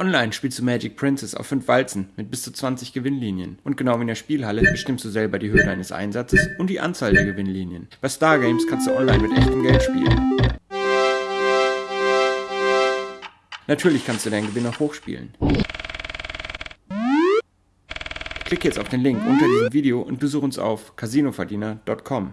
Online spielst du Magic Princess auf 5 Walzen mit bis zu 20 Gewinnlinien. Und genau wie in der Spielhalle bestimmst du selber die Höhe deines Einsatzes und die Anzahl der Gewinnlinien. Bei Stargames kannst du online mit echtem Geld spielen. Natürlich kannst du deinen Gewinn auch hochspielen. Klick jetzt auf den Link unter diesem Video und besuch uns auf casinoverdiener.com.